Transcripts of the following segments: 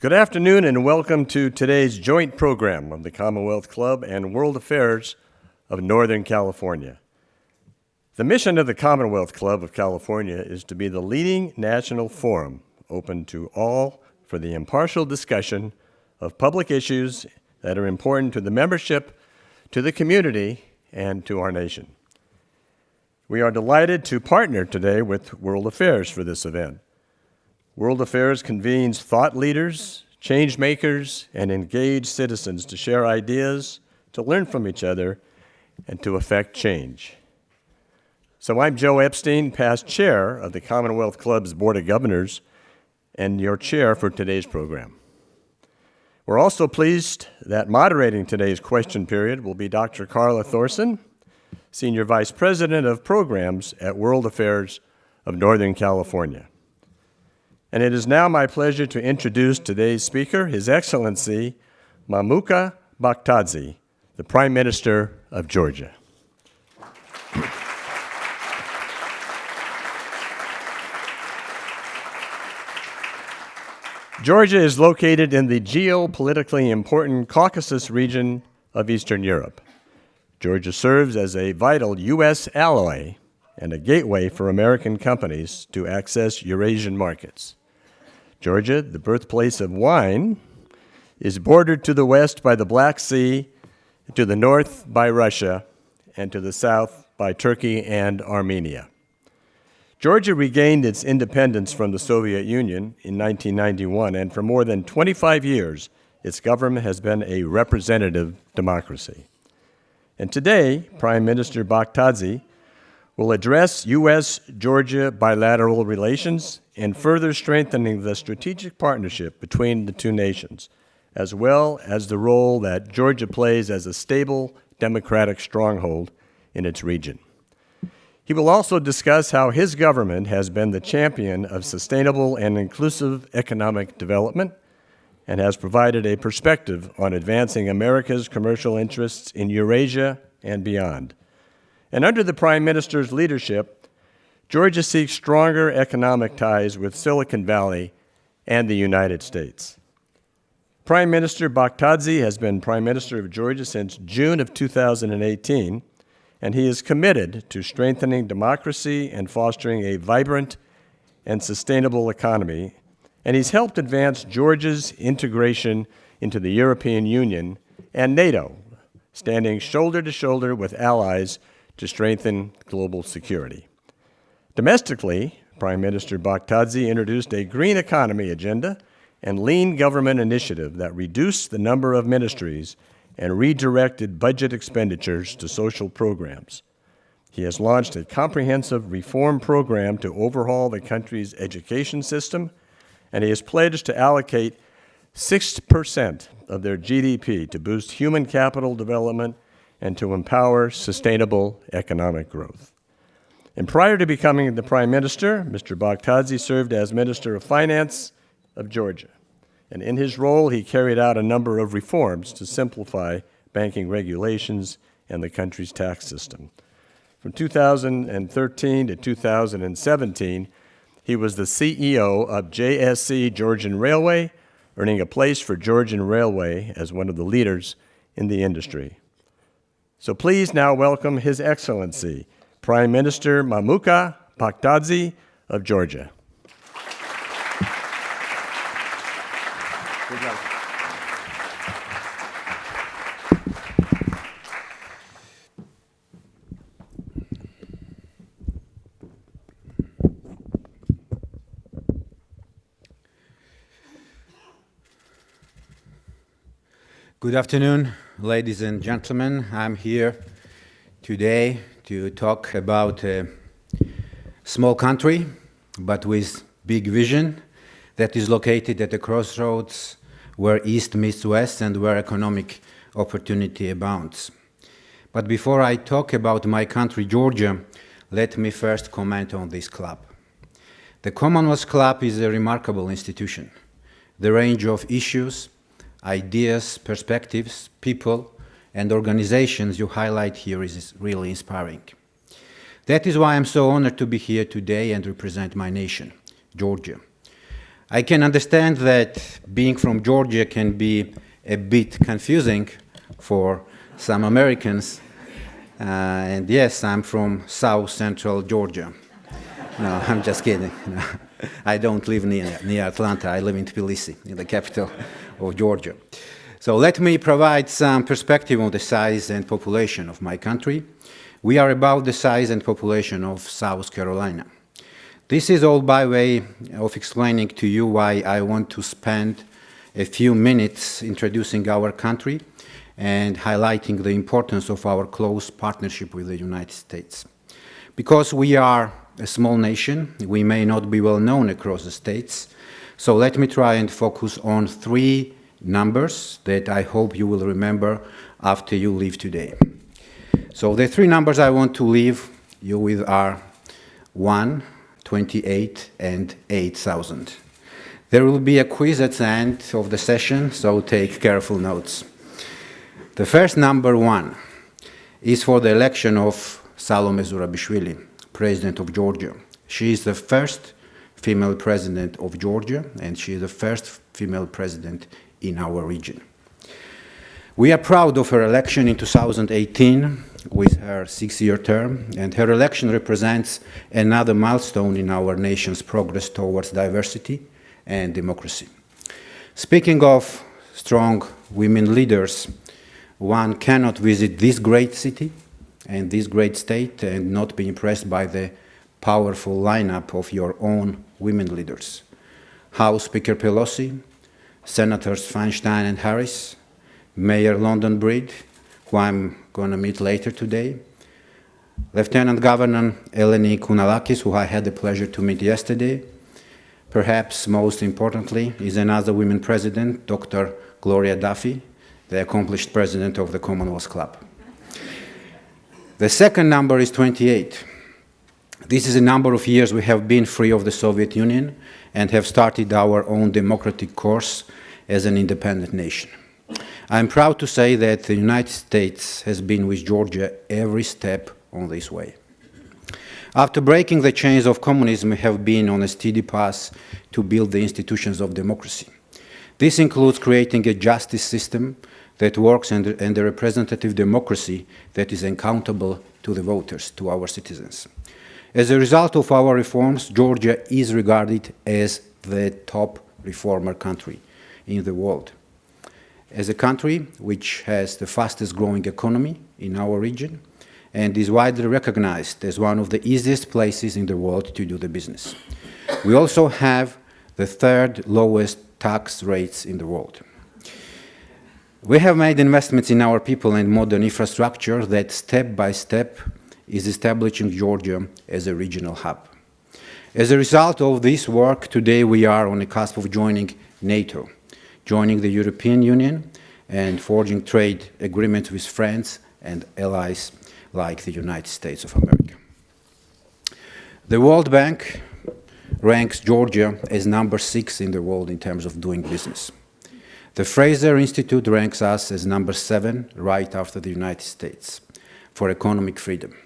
Good afternoon and welcome to today's joint program of the Commonwealth Club and World Affairs of Northern California. The mission of the Commonwealth Club of California is to be the leading national forum open to all for the impartial discussion of public issues that are important to the membership, to the community, and to our nation. We are delighted to partner today with World Affairs for this event. World Affairs convenes thought leaders, change makers, and engaged citizens to share ideas, to learn from each other, and to effect change. So I'm Joe Epstein, past chair of the Commonwealth Club's Board of Governors, and your chair for today's program. We're also pleased that moderating today's question period will be Dr. Carla Thorson, Senior Vice President of Programs at World Affairs of Northern California. And it is now my pleasure to introduce today's speaker, His Excellency Mamuka Bakhtadze, the Prime Minister of Georgia. Georgia is located in the geopolitically important Caucasus region of Eastern Europe. Georgia serves as a vital U.S. ally and a gateway for American companies to access Eurasian markets. Georgia, the birthplace of wine, is bordered to the west by the Black Sea, to the north by Russia, and to the south by Turkey and Armenia. Georgia regained its independence from the Soviet Union in 1991, and for more than 25 years, its government has been a representative democracy. And today, Prime Minister Bakhtadze will address U.S.-Georgia bilateral relations and further strengthening the strategic partnership between the two nations, as well as the role that Georgia plays as a stable democratic stronghold in its region. He will also discuss how his government has been the champion of sustainable and inclusive economic development and has provided a perspective on advancing America's commercial interests in Eurasia and beyond. And under the Prime Minister's leadership, Georgia seeks stronger economic ties with Silicon Valley and the United States. Prime Minister Bakhtadze has been Prime Minister of Georgia since June of 2018, and he is committed to strengthening democracy and fostering a vibrant and sustainable economy, and he's helped advance Georgia's integration into the European Union and NATO, standing shoulder to shoulder with allies to strengthen global security. Domestically, Prime Minister Bakhtadze introduced a green economy agenda and lean government initiative that reduced the number of ministries and redirected budget expenditures to social programs. He has launched a comprehensive reform program to overhaul the country's education system, and he has pledged to allocate 6% of their GDP to boost human capital development and to empower sustainable economic growth. And prior to becoming the Prime Minister, Mr. Bakhtadze served as Minister of Finance of Georgia. And in his role, he carried out a number of reforms to simplify banking regulations and the country's tax system. From 2013 to 2017, he was the CEO of JSC Georgian Railway, earning a place for Georgian Railway as one of the leaders in the industry. So please now welcome His Excellency, Prime Minister Mamuka Bakhtadze of Georgia. Good afternoon, ladies and gentlemen. I'm here today to talk about a small country, but with big vision that is located at the crossroads where East meets West and where economic opportunity abounds. But before I talk about my country, Georgia, let me first comment on this club. The Commonwealth Club is a remarkable institution. The range of issues, ideas, perspectives, people, and organizations you highlight here is really inspiring. That is why I'm so honored to be here today and represent my nation, Georgia. I can understand that being from Georgia can be a bit confusing for some Americans. Uh, and yes, I'm from South Central Georgia. No, I'm just kidding. No, I don't live near, near Atlanta. I live in Tbilisi, in the capital of Georgia. So let me provide some perspective on the size and population of my country. We are about the size and population of South Carolina. This is all by way of explaining to you why I want to spend a few minutes introducing our country and highlighting the importance of our close partnership with the United States. Because we are a small nation, we may not be well known across the states, so let me try and focus on three numbers that I hope you will remember after you leave today. So the three numbers I want to leave you with are 1, 28 and 8,000. There will be a quiz at the end of the session, so take careful notes. The first number one is for the election of Salome Zurabishvili, President of Georgia. She is the first female president of Georgia, and she is the first female president in our region. We are proud of her election in 2018 with her six-year term, and her election represents another milestone in our nation's progress towards diversity and democracy. Speaking of strong women leaders, one cannot visit this great city and this great state and not be impressed by the powerful lineup of your own women leaders. House Speaker Pelosi, Senators Feinstein and Harris, Mayor London Breed, who I'm going to meet later today. Lieutenant Governor Eleni Kounalakis, who I had the pleasure to meet yesterday. Perhaps most importantly is another women president, Dr. Gloria Duffy, the accomplished president of the Commonwealth Club. The second number is 28. This is a number of years we have been free of the Soviet Union and have started our own democratic course as an independent nation. I'm proud to say that the United States has been with Georgia every step on this way. After breaking the chains of communism, we have been on a steady path to build the institutions of democracy. This includes creating a justice system that works and, and a representative democracy that is accountable to the voters, to our citizens. As a result of our reforms, Georgia is regarded as the top reformer country in the world as a country which has the fastest growing economy in our region and is widely recognized as one of the easiest places in the world to do the business. We also have the third lowest tax rates in the world. We have made investments in our people and modern infrastructure that step by step is establishing Georgia as a regional hub. As a result of this work, today we are on the cusp of joining NATO joining the European Union and forging trade agreements with friends and allies like the United States of America. The World Bank ranks Georgia as number six in the world in terms of doing business. The Fraser Institute ranks us as number seven, right after the United States, for economic freedom.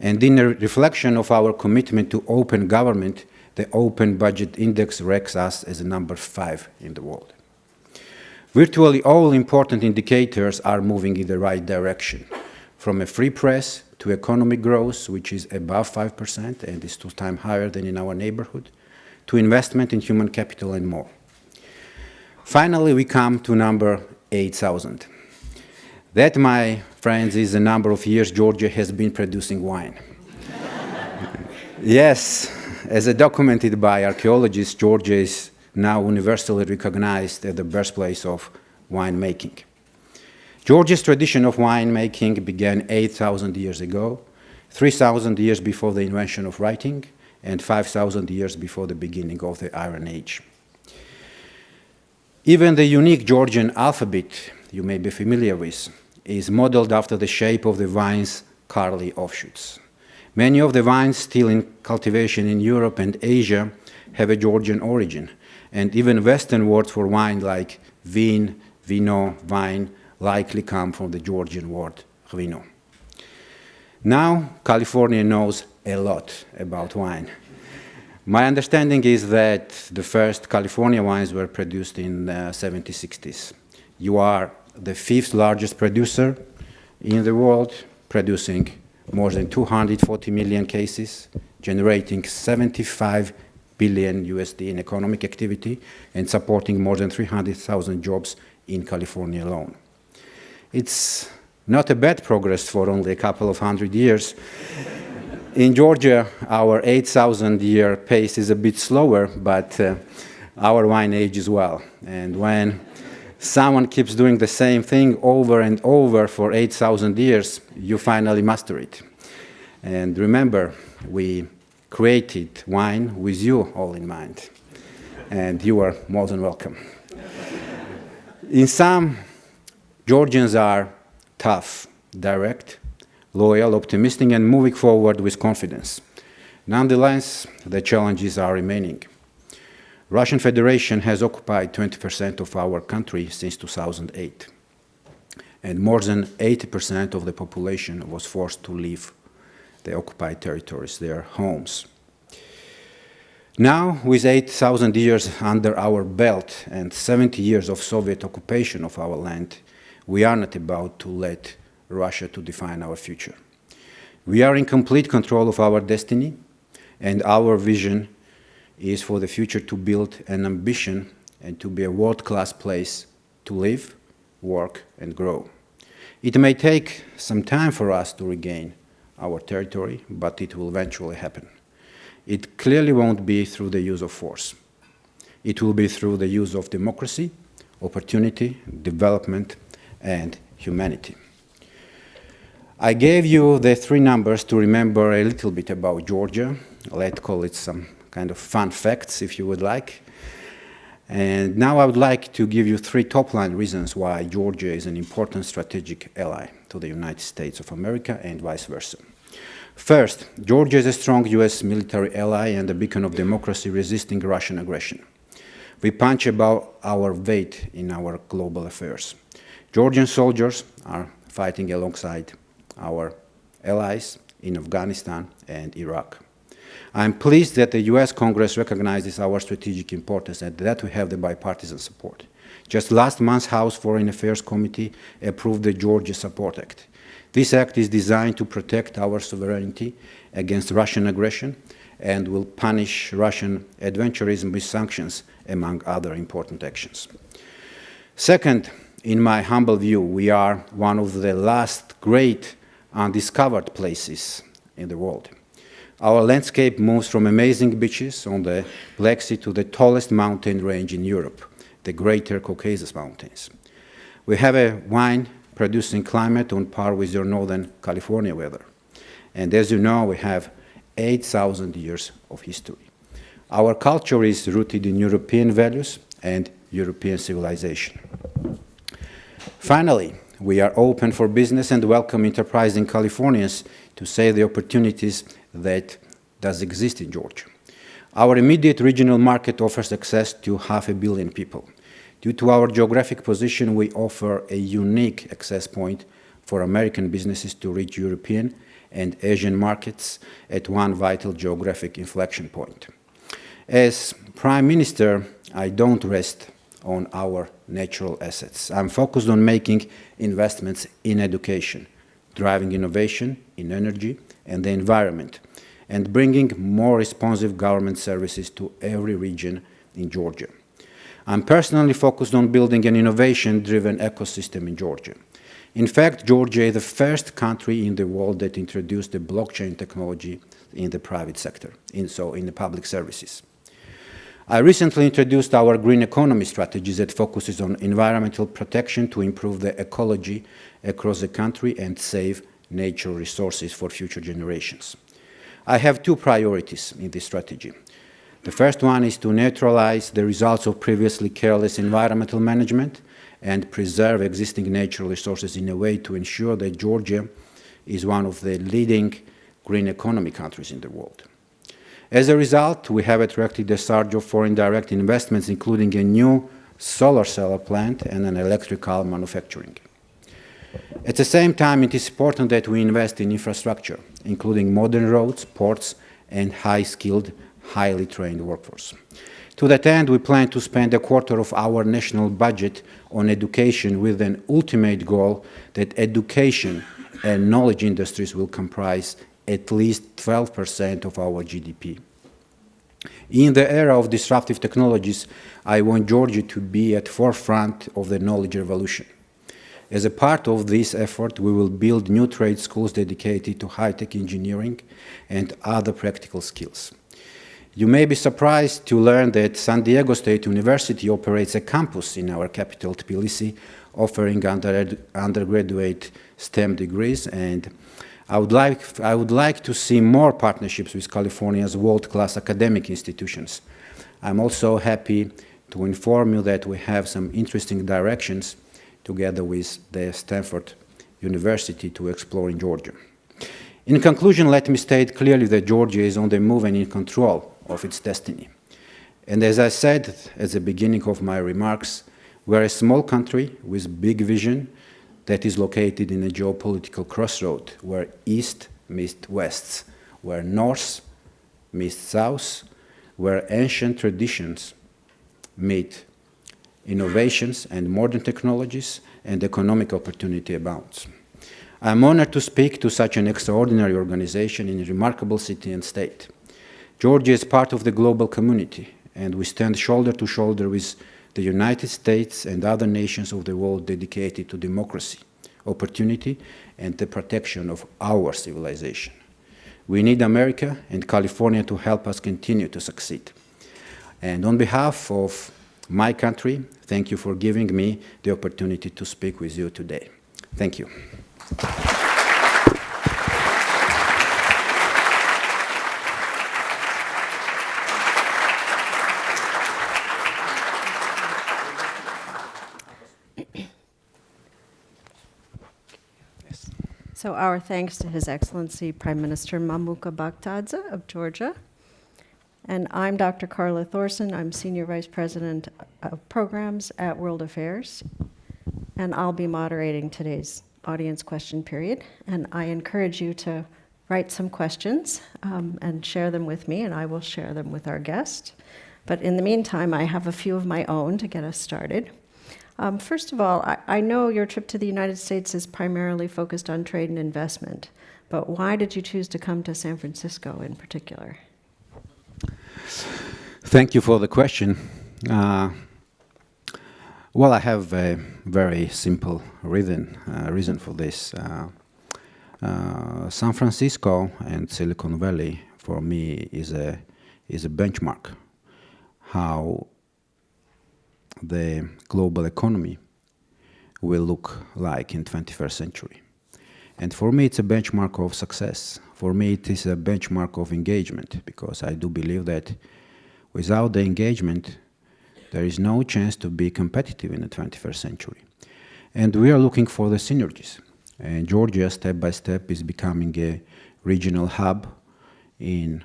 And in a reflection of our commitment to open government, the Open Budget Index ranks us as number five in the world. Virtually all important indicators are moving in the right direction, from a free press to economic growth, which is above 5% and is two times higher than in our neighborhood, to investment in human capital and more. Finally, we come to number 8,000. That, my friends, is the number of years Georgia has been producing wine. yes, as documented by archaeologists, Georgia is now universally recognized as the birthplace of winemaking. Georgia's tradition of winemaking began 8,000 years ago, 3,000 years before the invention of writing, and 5,000 years before the beginning of the Iron Age. Even the unique Georgian alphabet you may be familiar with is modeled after the shape of the vine's curly offshoots. Many of the vines still in cultivation in Europe and Asia have a Georgian origin, and even Western words for wine like vin, vino, wine likely come from the Georgian word ghvino. Now, California knows a lot about wine. My understanding is that the first California wines were produced in the uh, 70s, 60s. You are the fifth largest producer in the world, producing more than 240 million cases, generating 75 billion USD in economic activity, and supporting more than 300,000 jobs in California alone. It's not a bad progress for only a couple of hundred years. In Georgia, our 8,000 year pace is a bit slower, but uh, our wine ages well. And when someone keeps doing the same thing over and over for 8,000 years, you finally master it. And remember, we created wine with you all in mind. And you are more than welcome. In sum, Georgians are tough, direct, loyal, optimistic, and moving forward with confidence. Nonetheless, the challenges are remaining. Russian Federation has occupied 20% of our country since 2008, and more than 80% of the population was forced to leave the occupied territories, their homes. Now, with 8,000 years under our belt and 70 years of Soviet occupation of our land, we are not about to let Russia to define our future. We are in complete control of our destiny, and our vision is for the future to build an ambition and to be a world-class place to live, work, and grow. It may take some time for us to regain our territory, but it will eventually happen. It clearly won't be through the use of force. It will be through the use of democracy, opportunity, development, and humanity. I gave you the three numbers to remember a little bit about Georgia. Let's call it some kind of fun facts, if you would like. And now I would like to give you three top-line reasons why Georgia is an important strategic ally to the United States of America and vice versa. First, Georgia is a strong U.S. military ally and a beacon of democracy resisting Russian aggression. We punch above our weight in our global affairs. Georgian soldiers are fighting alongside our allies in Afghanistan and Iraq. I'm pleased that the U.S. Congress recognizes our strategic importance and that we have the bipartisan support. Just last month, House Foreign Affairs Committee approved the Georgia Support Act. This act is designed to protect our sovereignty against Russian aggression and will punish Russian adventurism with sanctions, among other important actions. Second, in my humble view, we are one of the last great undiscovered places in the world. Our landscape moves from amazing beaches on the Black Sea to the tallest mountain range in Europe, the Greater Caucasus Mountains. We have a wine producing climate on par with your Northern California weather. And as you know, we have 8,000 years of history. Our culture is rooted in European values and European civilization. Finally, we are open for business and welcome enterprising Californians to seize the opportunities that does exist in Georgia. Our immediate regional market offers access to half a billion people. Due to our geographic position, we offer a unique access point for American businesses to reach European and Asian markets at one vital geographic inflection point. As Prime Minister, I don't rest on our natural assets. I'm focused on making investments in education, driving innovation in energy and the environment, and bringing more responsive government services to every region in Georgia. I'm personally focused on building an innovation-driven ecosystem in Georgia. In fact, Georgia is the first country in the world that introduced the blockchain technology in the private sector, in, so in the public services. I recently introduced our green economy strategy that focuses on environmental protection to improve the ecology across the country and save natural resources for future generations. I have two priorities in this strategy. The first one is to neutralize the results of previously careless environmental management and preserve existing natural resources in a way to ensure that Georgia is one of the leading green economy countries in the world. As a result, we have attracted a surge of foreign direct investments, including a new solar cell plant and an electrical manufacturing. At the same time, it is important that we invest in infrastructure, including modern roads, ports, and high-skilled highly trained workforce. To that end, we plan to spend a quarter of our national budget on education with an ultimate goal that education and knowledge industries will comprise at least 12% of our GDP. In the era of disruptive technologies, I want Georgia to be at forefront of the knowledge revolution. As a part of this effort, we will build new trade schools dedicated to high-tech engineering and other practical skills. You may be surprised to learn that San Diego State University operates a campus in our capital, Tbilisi, offering under, undergraduate STEM degrees and I would, like, I would like to see more partnerships with California's world-class academic institutions. I'm also happy to inform you that we have some interesting directions together with the Stanford University to explore in Georgia. In conclusion, let me state clearly that Georgia is on the move and in control of its destiny. And as I said at the beginning of my remarks, we're a small country with big vision that is located in a geopolitical crossroad where east meets west, where north meets south, where ancient traditions meet innovations and modern technologies and economic opportunity abounds. I'm honored to speak to such an extraordinary organization in a remarkable city and state. Georgia is part of the global community, and we stand shoulder to shoulder with the United States and other nations of the world dedicated to democracy, opportunity, and the protection of our civilization. We need America and California to help us continue to succeed. And on behalf of my country, thank you for giving me the opportunity to speak with you today. Thank you. So our thanks to His Excellency Prime Minister Mamuka Bakhtadze of Georgia. And I'm Dr. Carla Thorson. I'm Senior Vice President of Programs at World Affairs. And I'll be moderating today's audience question period. And I encourage you to write some questions um, and share them with me, and I will share them with our guest. But in the meantime, I have a few of my own to get us started. Um, first of all, I, I know your trip to the United States is primarily focused on trade and investment, but why did you choose to come to San Francisco in particular? Thank you for the question. Uh, well, I have a very simple reason, uh, reason for this. Uh, uh San Francisco and Silicon Valley, for me, is a, is a benchmark how the global economy will look like in 21st century. And for me, it's a benchmark of success. For me, it is a benchmark of engagement because I do believe that without the engagement, there is no chance to be competitive in the 21st century. And we are looking for the synergies. And Georgia, step by step, is becoming a regional hub in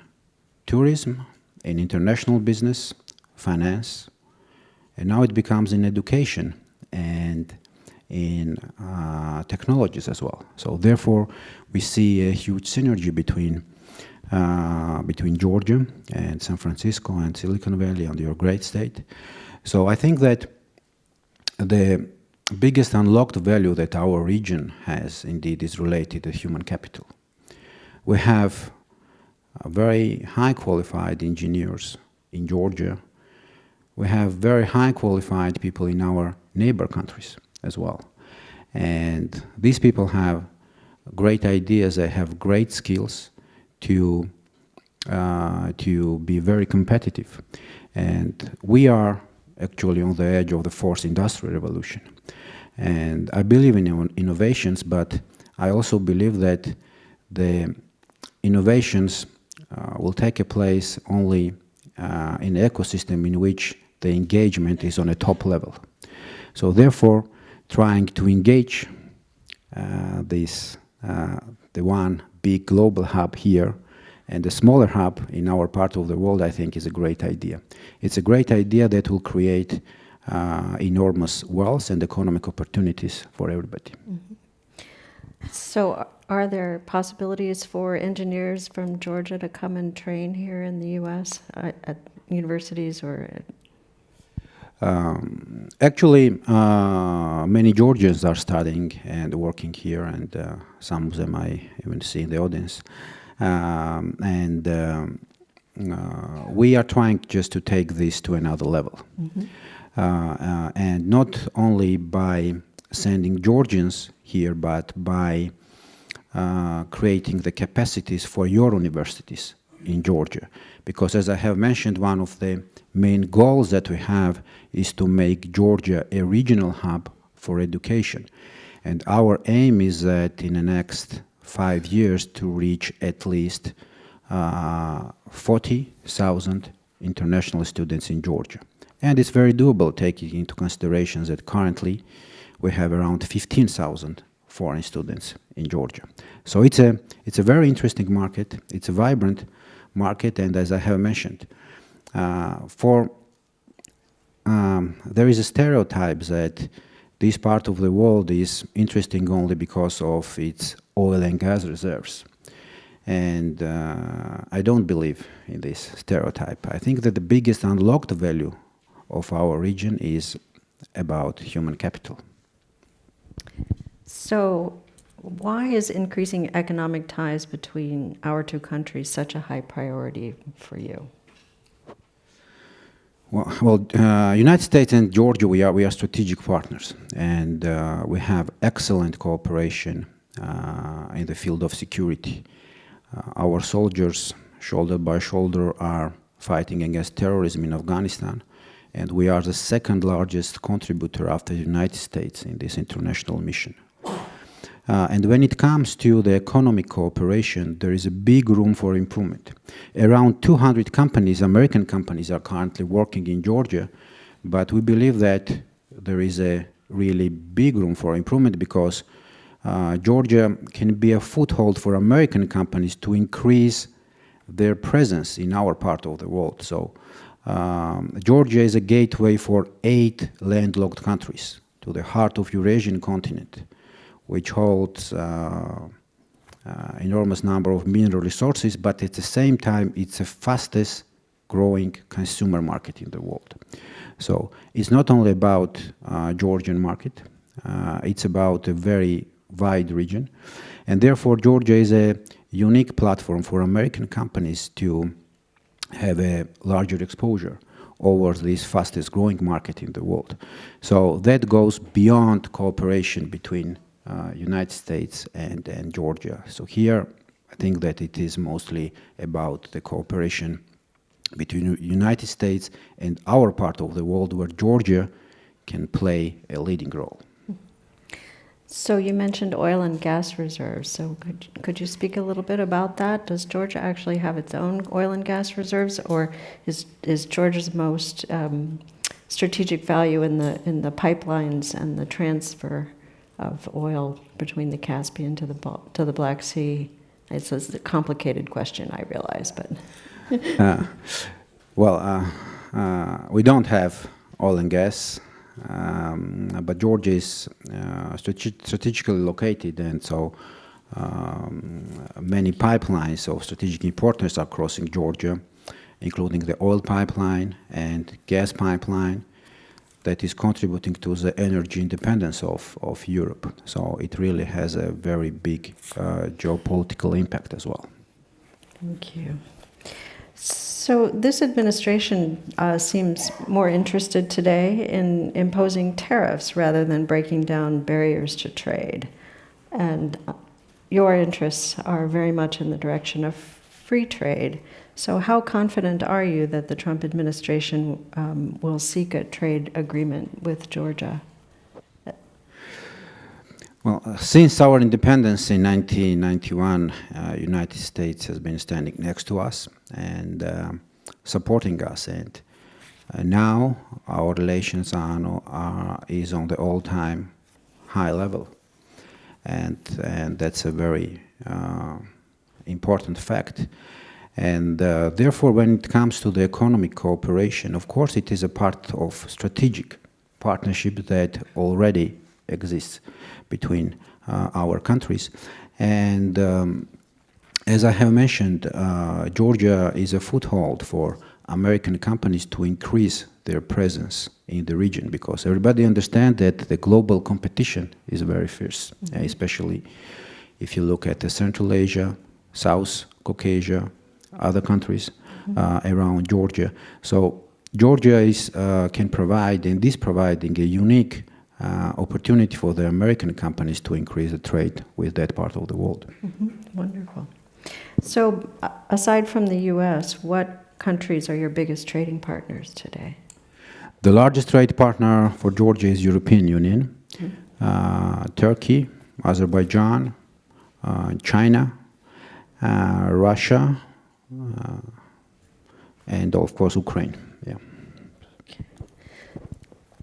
tourism, in international business, finance, and now it becomes in education and in uh, technologies as well. So therefore, we see a huge synergy between uh, between Georgia and San Francisco and Silicon Valley and your great state. So I think that the biggest unlocked value that our region has indeed is related to human capital. We have very high qualified engineers in Georgia we have very high qualified people in our neighbor countries as well. And these people have great ideas, they have great skills to, uh, to be very competitive. And we are actually on the edge of the fourth industrial revolution. And I believe in innovations, but I also believe that the innovations uh, will take a place only uh, in an ecosystem in which the engagement is on a top level. So therefore, trying to engage uh, this, uh, the one big global hub here and the smaller hub in our part of the world, I think is a great idea. It's a great idea that will create uh, enormous wealth and economic opportunities for everybody. Mm -hmm. So are there possibilities for engineers from Georgia to come and train here in the U.S. at, at universities or? Um, actually, uh, many Georgians are studying and working here, and uh, some of them I even see in the audience. Um, and um, uh, we are trying just to take this to another level. Mm -hmm. and not only by sending Georgians here, but by uh, creating the capacities for your universities in Georgia. Because as I have mentioned, one of the main goals that we have is to make Georgia a regional hub for education. And our aim is that in the next five years to reach at least uh, 40,000 international students in Georgia. And it's very doable taking into consideration that currently we have around 15,000 foreign students in Georgia. So it's a, it's a very interesting market, it's a vibrant market, and as I have mentioned, uh, for um, there is a stereotype that this part of the world is interesting only because of its oil and gas reserves. And uh, I don't believe in this stereotype. I think that the biggest unlocked value of our region is about human capital. So why is increasing economic ties between our two countries such a high priority for you? Well, well uh, United States and Georgia, we are, we are strategic partners, and uh, we have excellent cooperation uh, in the field of security. Uh, our soldiers, shoulder by shoulder, are fighting against terrorism in Afghanistan, and we are the second largest contributor after the United States in this international mission. Uh, and when it comes to the economic cooperation, there is a big room for improvement. Around 200 companies, American companies, are currently working in Georgia, but we believe that there is a really big room for improvement because uh, Georgia can be a foothold for American companies to increase their presence in our part of the world. So um, Georgia is a gateway for eight landlocked countries to the heart of Eurasian continent which holds uh, uh, enormous number of mineral resources, but at the same time, it's the fastest growing consumer market in the world. So it's not only about uh, Georgian market, it's about a very wide region. And therefore, Georgia is a unique platform for American companies to have a larger exposure over this fastest growing market in the world. So that goes beyond cooperation between United States and, and Georgia. So here, I think that it is mostly about the cooperation between United States and our part of the world where Georgia can play a leading role. So you mentioned oil and gas reserves. So could, could you speak a little bit about that? Does Georgia actually have its own oil and gas reserves, or is is Georgia's most um, strategic value in the in the pipelines and the transfer of oil between the Caspian to the to the Black Sea? It's a complicated question, I realize, but. uh, well, uh, uh, we don't have oil and gas, um, but Georgia is uh, strategically located, and so um, many pipelines of strategic importance are crossing Georgia, including the oil pipeline and gas pipeline that is contributing to the energy independence of, of Europe. So it really has a very big uh, geopolitical impact as well. Thank you. So this administration uh, seems more interested today in imposing tariffs rather than breaking down barriers to trade. And uh, your interests are very much in the direction of free trade. So, how confident are you that the Trump administration um, will seek a trade agreement with Georgia? Well, uh, since our independence in 1991, uh, United States has been standing next to us and uh, supporting us. And uh, now our relations are, are is on the all-time high level, and and that's a very uh, important fact. And uh, therefore, when it comes to the economic cooperation, of course, it is a part of strategic partnership that already exists between uh, our countries. And um, as I have mentioned, uh, Georgia is a foothold for American companies to increase their presence in the region because everybody understands that the global competition is very fierce, uh, especially if you look at Central Asia, South Caucasia, other countries uh, around Georgia. So Georgia is, uh, can provide and is providing a unique uh, opportunity for the American companies to increase the trade with that part of the world. Wonderful. So, a- aside from the US, what countries are your biggest trading partners today? The largest trade partner for Georgia is European Union, uh, Turkey, Azerbaijan, uh, China, uh, Russia, uh, and of course Ukraine. Yeah. Okay.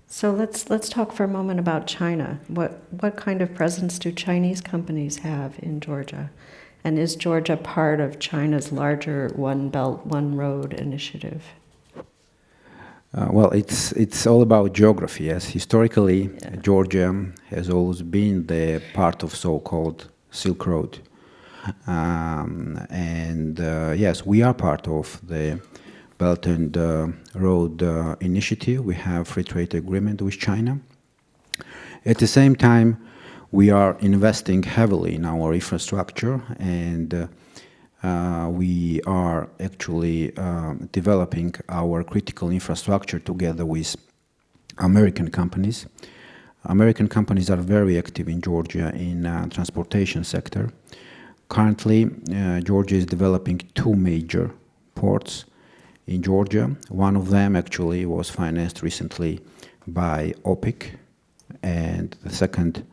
So let's let's talk for a moment about China. What what kind of presence do Chinese companies have in Georgia? And is Georgia part of China's larger One Belt One Road initiative? Uh, well, it's it's all about geography. Yes, historically, Georgia has always been the part of so-called Silk Road, um, and uh, yes, we are part of the Belt and uh, Road uh, Initiative. We have free trade agreement with China. At the same time, we are investing heavily in our infrastructure and. Uh, uh, we are actually um, developing our critical infrastructure together with American companies. American companies are very active in Georgia in uh, transportation sector. Currently, uh, Georgia is developing two major ports in Georgia. One of them actually was financed recently by OPIC, and the second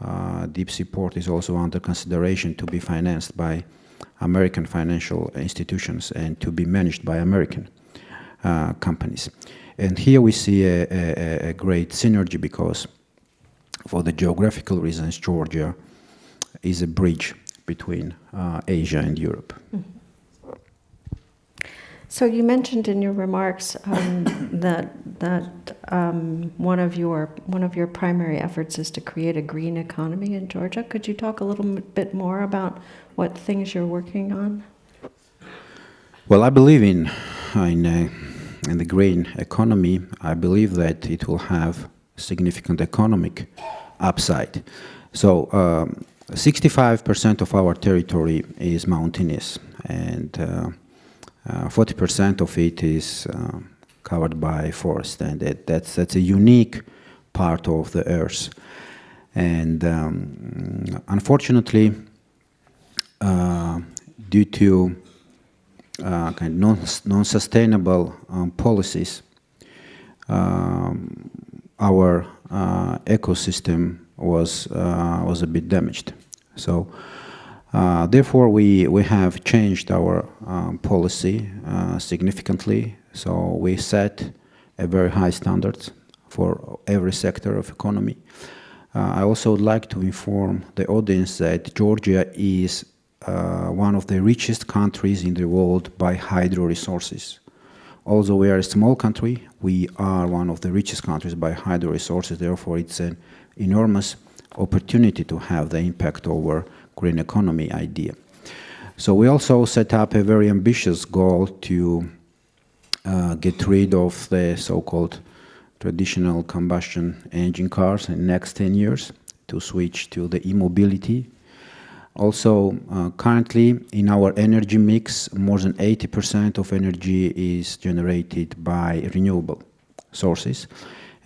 uh, deep sea port is also under consideration to be financed by American financial institutions and to be managed by American uh, companies. And here we see a, a, a, great synergy because for the geographical reasons, Georgia is a bridge between uh, Asia and Europe. So you mentioned in your remarks um, that that um, one of your one of your primary efforts is to create a green economy in Georgia. Could you talk a little bit more about what things you're working on? Well, I believe in in, uh, in the green economy. I believe that it will have significant economic upside. So. 65% of our territory is mountainous, and uh, 40% of it is uh, covered by forest, and that, that's, that's a unique part of the earth. And um, unfortunately, uh, due to uh, kind of non-sustainable um, policies, um, our uh, ecosystem was uh, was a bit damaged. So uh, therefore, we, we have changed our um, policy uh, significantly. So we set a very high standards for every sector of economy. Uh, I also would like to inform the audience that Georgia is uh, one of the richest countries in the world by hydro resources. Although we are a small country, we are one of the richest countries by hydro resources. Therefore, it's an enormous opportunity to have the impact over green economy idea. So we also set up a very ambitious goal to uh, get rid of the so-called traditional combustion engine cars in the next 10 years to switch to the e-mobility. Also, uh, currently in our energy mix, more than 80% of energy is generated by renewable sources.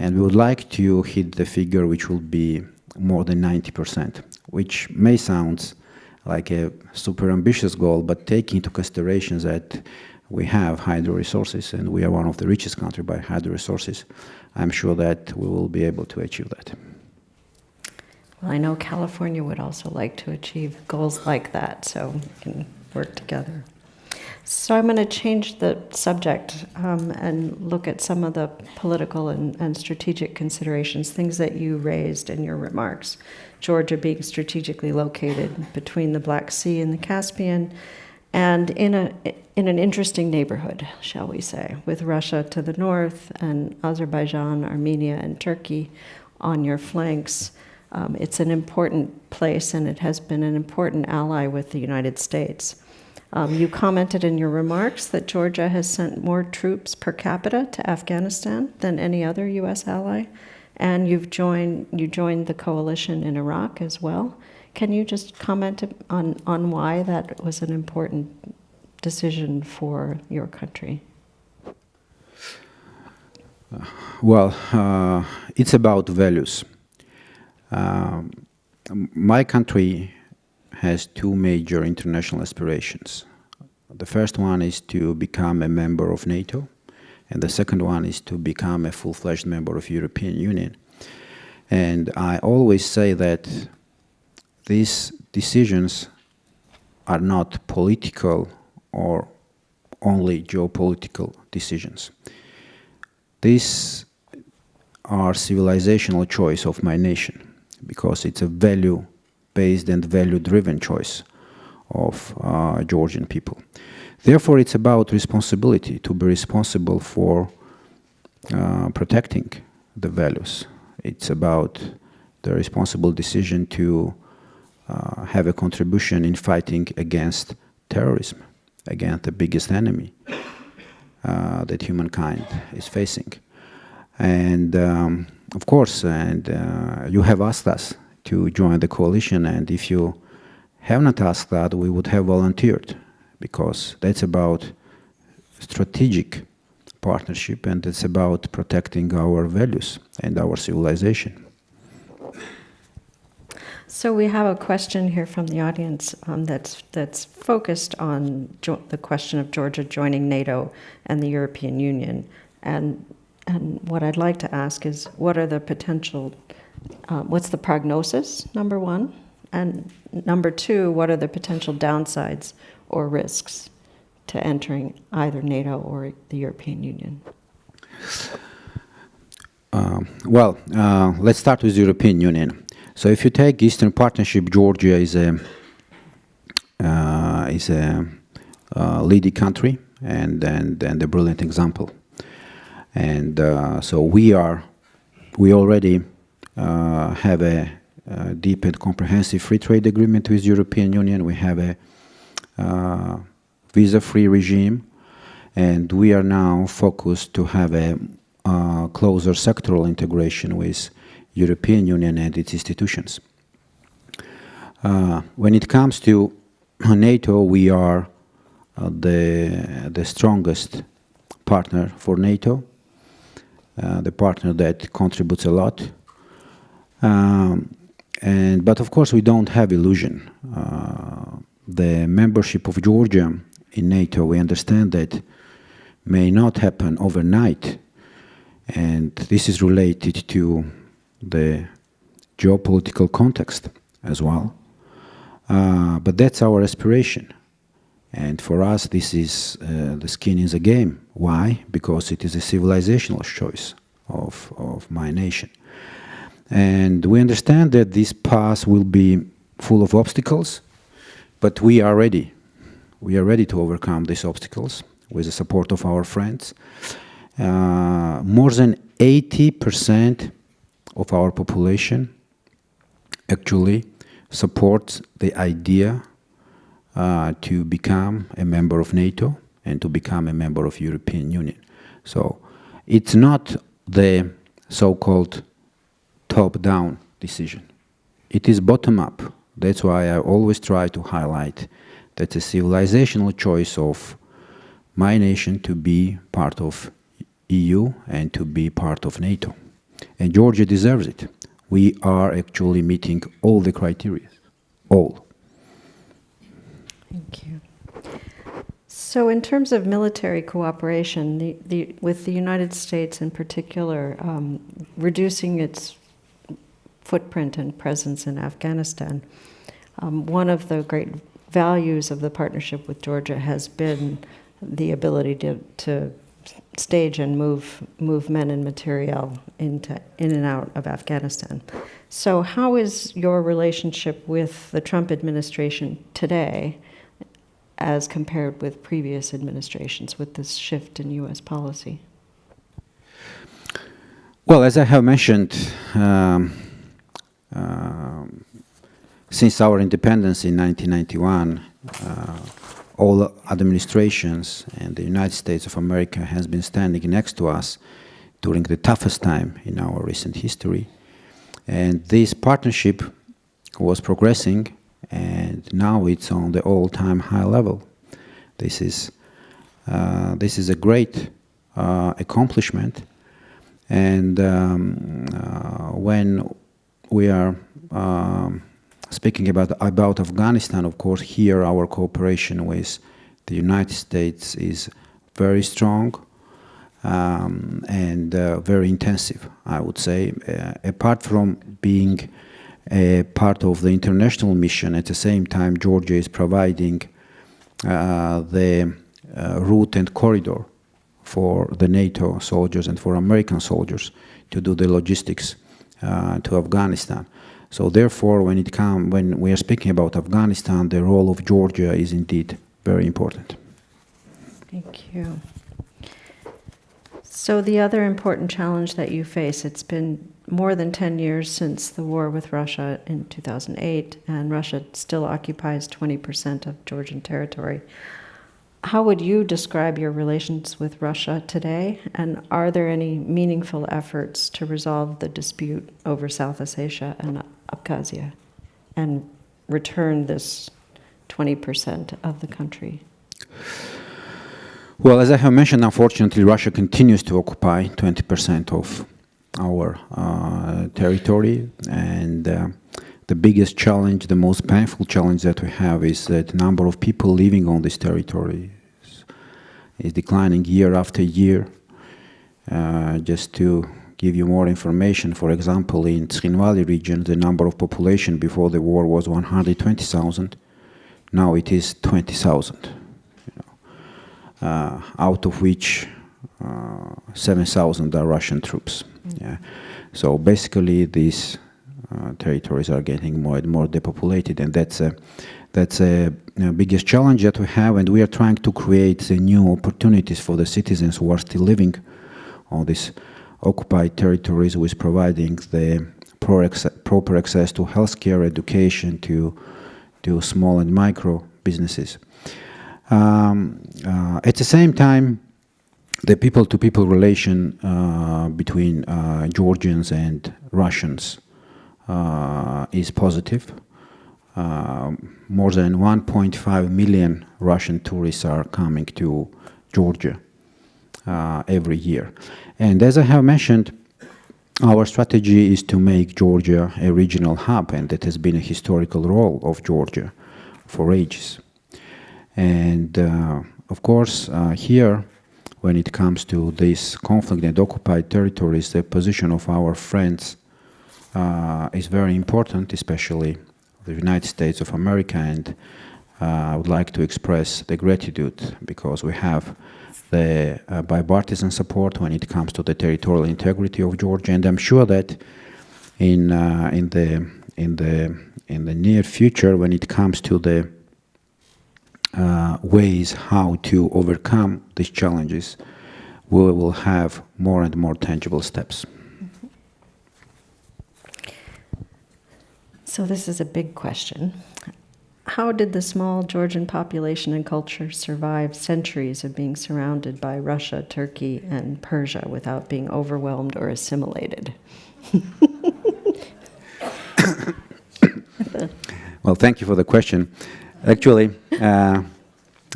And we would like to hit the figure which will be more than 90%, which may sound like a super ambitious goal, but taking into consideration that we have hydro resources and we are one of the richest countries by hydro resources, I'm sure that we will be able to achieve that. Well, I know California would also like to achieve goals like that, so we can work together. So I'm going to change the subject um, and look at some of the political and, and, strategic considerations, things that you raised in your remarks. Georgia being strategically located between the Black Sea and the Caspian, and in a in an interesting neighborhood, shall we say, with Russia to the north and Azerbaijan, Armenia, and Turkey on your flanks. Um, it's an important place and it has been an important ally with the United States. Um, you commented in your remarks that Georgia has sent more troops per capita to Afghanistan than any other U.S. ally, and you've joined you joined the coalition in Iraq as well. Can you just comment on on why that was an important decision for your country? Well, uh, it's about values. Um, my country has two major international aspirations. The first one is to become a member of NATO, and the second one is to become a full-fledged member of European Union. And I always say that these decisions are not political or only geopolitical decisions. These are civilizational choice of my nation because it's a value-based and value-driven choice of uh, Georgian people. Therefore, it's about responsibility, to be responsible for uh, protecting the values. It's about the responsible decision to uh, have a contribution in fighting against terrorism, against the biggest enemy uh, that humankind is facing. And um, of course, and uh, you have asked us to join the coalition, and if you have not asked that, we would have volunteered, because that's about strategic partnership, and it's about protecting our values and our civilization. So we have a question here from the audience um, that's that's focused on the question of Georgia joining NATO and the European Union, and and what I'd like to ask is, what are the potential, uh, what's the prognosis? Number one, and number two, what are the potential downsides or risks to entering either NATO or the European Union? Uh, well, uh, let's start with the European Union. So if you take Eastern Partnership, Georgia is a uh, is a uh, leading country and, and and a brilliant example. And uh, so we are we already uh, have a, a, deep and comprehensive free trade agreement with European Union. We have a uh, visa-free regime, and we are now focused to have a uh, closer sectoral integration with European Union and its institutions. Uh, when it comes to NATO, we are uh, the, the strongest partner for NATO, uh, the partner that contributes a lot. Um, and, but of course, we don't have illusion. Uh, the membership of Georgia in NATO, we understand that may not happen overnight. And this is related to the geopolitical context as well. Uh, but that's our aspiration. And for us, this is uh, the skin in the game. Why? Because it is a civilizational choice of, of my nation. And we understand that this path will be full of obstacles, but we are ready. We are ready to overcome these obstacles with the support of our friends. Uh, more than 80 percent of our population actually supports the idea uh, to become a member of NATO and to become a member of European Union. So it's not the so-called top-down decision. It is bottom-up. That's why I always try to highlight that a civilizational choice of my nation to be part of EU and to be part of NATO. And Georgia deserves it. We are actually meeting all the criteria, all. Thank you. So in terms of military cooperation, the, the, with the United States in particular, um, reducing its footprint and presence in Afghanistan, um, one of the great values of the partnership with Georgia has been the ability to, to stage and move move men and material into in and out of Afghanistan. So how is your relationship with the Trump administration today as compared with previous administrations with this shift in US policy? Well, as I have mentioned, um, um, since our independence in 1991, uh, all administrations and the United States of America has been standing next to us during the toughest time in our recent history. And this partnership was progressing and now it's on the all-time high level. This is, uh, this is a great uh, accomplishment and um, uh, when we are um, speaking about, about Afghanistan, of course, here our cooperation with the United States is very strong um, and uh, very intensive, I would say. Uh, apart from being a part of the international mission, at the same time, Georgia is providing uh, the uh, route and corridor for the NATO soldiers and for American soldiers to do the logistics uh, to Afghanistan. So therefore, when it come, when we are speaking about Afghanistan, the role of Georgia is indeed very important. Thank you. So the other important challenge that you face, it's been more than 10 years since the war with Russia in 2008, and Russia still occupies 20% of Georgian territory. How would you describe your relations with Russia today? And are there any meaningful efforts to resolve the dispute over South Ossetia and Abkhazia and return this 20% of the country? Well, as I have mentioned, unfortunately, Russia continues to occupy 20% of our uh, territory. And uh, the biggest challenge, the most painful challenge that we have is that the number of people living on this territory is, is declining year after year. Uh, just to give you more information, for example, in Tskhinvali region, the number of population before the war was 120,000. Now it is 20,000, you know, uh, out of which 7,000 are Russian troops. Mm -hmm. Yeah. So basically, these uh, territories are getting more and more depopulated, and that's a that's a, a, biggest challenge that we have, and we are trying to create new opportunities for the citizens who are still living on these occupied territories with providing the proper access to healthcare, education, to to small and micro businesses. Um, uh, at the same time, the people-to-people -people relation uh, between uh, Georgians and Russians uh, is positive. Uh, more than 1.5 million Russian tourists are coming to Georgia every year. And as I have mentioned, our strategy is to make Georgia a regional hub, and that has been a historical role of Georgia for ages. And uh, of course, uh, here, when it comes to this conflict and occupied territories, the position of our friends uh, is very important, especially the United States of America, and uh, I would like to express the gratitude because we have the uh, bipartisan support when it comes to the territorial integrity of Georgia, and I'm sure that in uh, in the in the in the near future, when it comes to the uh, ways how to overcome these challenges, we will have more and more tangible steps. So this is a big question. How did the small Georgian population and culture survive centuries of being surrounded by Russia, Turkey, and Persia without being overwhelmed or assimilated? well, thank you for the question. Actually, uh,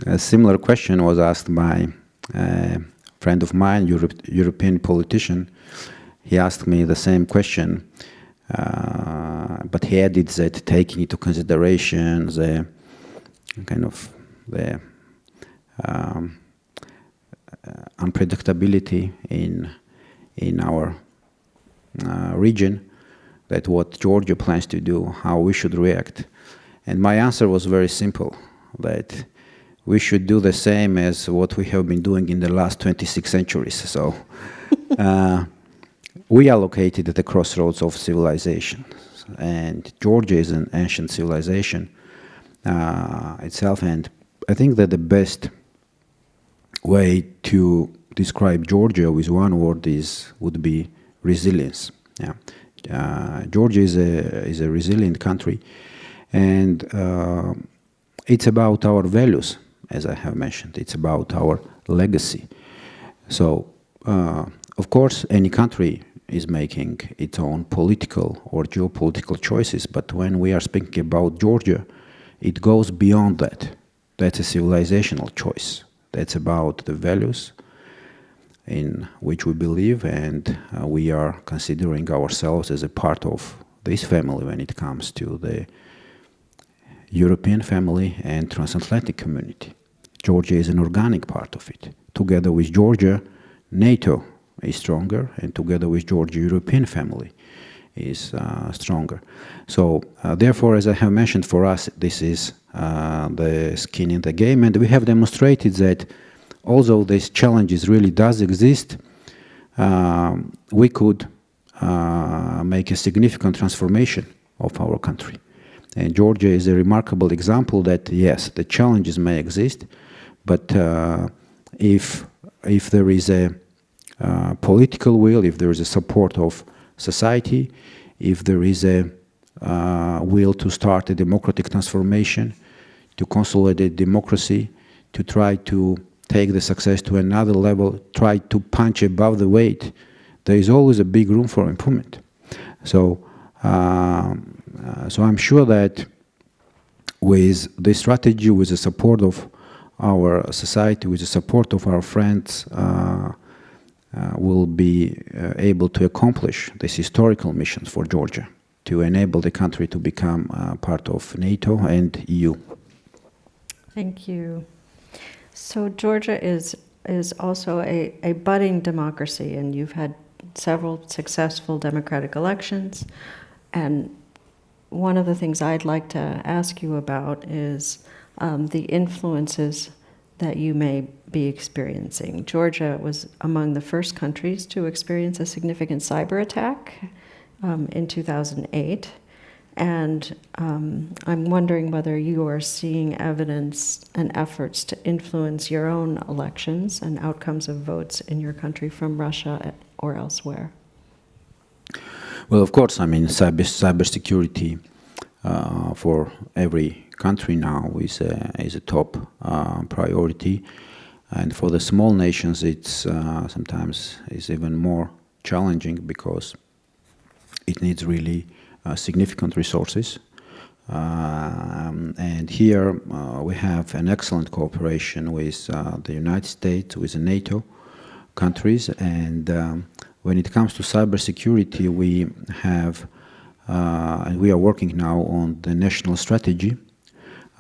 a similar question was asked by a friend of mine, Europe, European politician. He asked me the same question uh, but he added that taking into consideration the kind of the um, uh, unpredictability in in our uh, region, that what Georgia plans to do, how we should react. And my answer was very simple, that we should do the same as what we have been doing in the last 26 centuries. So uh, we are located at the crossroads of civilization, and Georgia is an ancient civilization uh, itself. And I think that the best way to describe Georgia with one word is would be resilience. Yeah. Uh, Georgia is a, is a resilient country, and uh, it's about our values, as I have mentioned. It's about our legacy. So, uh, of course, any country is making its own political or geopolitical choices, but when we are speaking about Georgia, it goes beyond that. That's a civilizational choice. That's about the values in which we believe, and uh, we are considering ourselves as a part of this family when it comes to the European family and transatlantic community. Georgia is an organic part of it. Together with Georgia, NATO is stronger, and together with Georgia, European family is uh, stronger. So, uh, therefore, as I have mentioned, for us, this is uh, the skin in the game, and we have demonstrated that although these challenges really does exist, um, we could uh, make a significant transformation of our country. And Georgia is a remarkable example that, yes, the challenges may exist, but uh, if, if there is a uh, political will, if there is a support of society, if there is a uh, will to start a democratic transformation, to consolidate democracy, to try to take the success to another level, try to punch above the weight, there is always a big room for improvement. So, um, so I'm sure that with this strategy, with the support of our society, with the support of our friends, uh, uh, will be uh, able to accomplish this historical mission for Georgia to enable the country to become uh, part of NATO and EU. Thank you. So Georgia is is also a, a budding democracy, and you've had several successful democratic elections. And one of the things I'd like to ask you about is um, the influences that you may be experiencing. Georgia was among the first countries to experience a significant cyber attack um, in 2008. And um, I'm wondering whether you are seeing evidence and efforts to influence your own elections and outcomes of votes in your country from Russia or elsewhere. Well, of course, I mean, cyber cybersecurity uh, for every country now is a, is a top uh, priority, and for the small nations, it's uh, sometimes is even more challenging because it needs really uh, significant resources. Um, and here uh, we have an excellent cooperation with uh, the United States, with NATO countries, and um, when it comes to cybersecurity, we have uh, and we are working now on the national strategy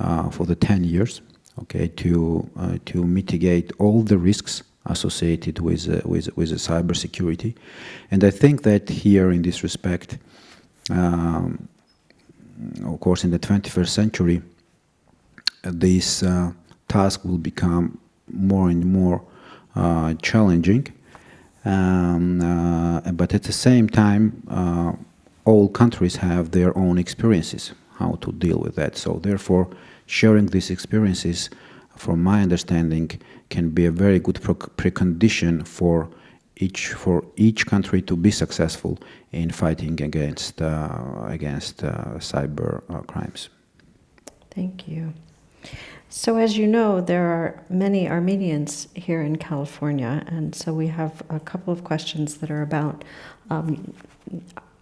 uh, for the 10 years, okay, to uh, to mitigate all the risks associated with with with the cybersecurity, and I think that here in this respect, um, of course, in the 21st century, this uh, task will become more and more uh, challenging. Um, uh, but at the same time, uh, all countries have their own experiences how to deal with that. So therefore, sharing these experiences, from my understanding, can be a very good precondition for each for each country to be successful in fighting against uh, against uh, cyber uh, crimes. Thank you. So, as you know, there are many Armenians here in California, and so we have a couple of questions that are about um,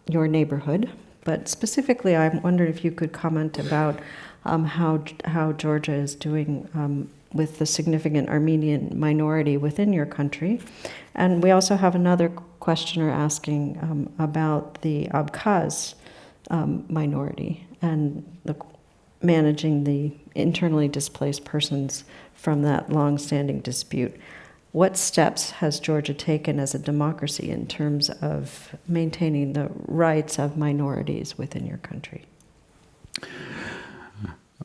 your neighborhood. But specifically, I'm wondering if you could comment about um, how how Georgia is doing um, with the significant Armenian minority within your country. And we also have another questioner asking um, about the Abkhaz um, minority and the, managing the internally displaced persons from that long-standing dispute. What steps has Georgia taken as a democracy in terms of maintaining the rights of minorities within your country?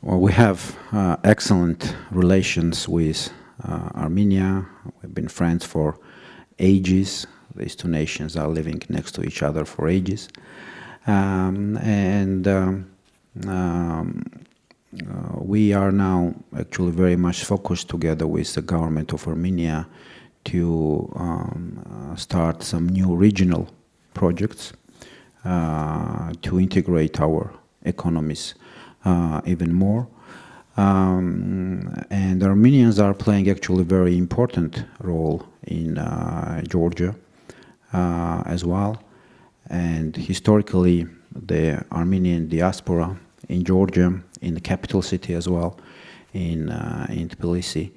Well, we have uh, excellent relations with uh, Armenia. We've been friends for ages. These two nations are living next to each other for ages. Um, and um, um, uh, we are now actually very much focused together with the government of Armenia to um, uh, start some new regional projects uh, to integrate our economies uh, even more. Um, and Armenians are playing actually a very important role in uh, Georgia uh, as well. And historically, the Armenian diaspora in Georgia, in the capital city as well, in, uh, in Tbilisi,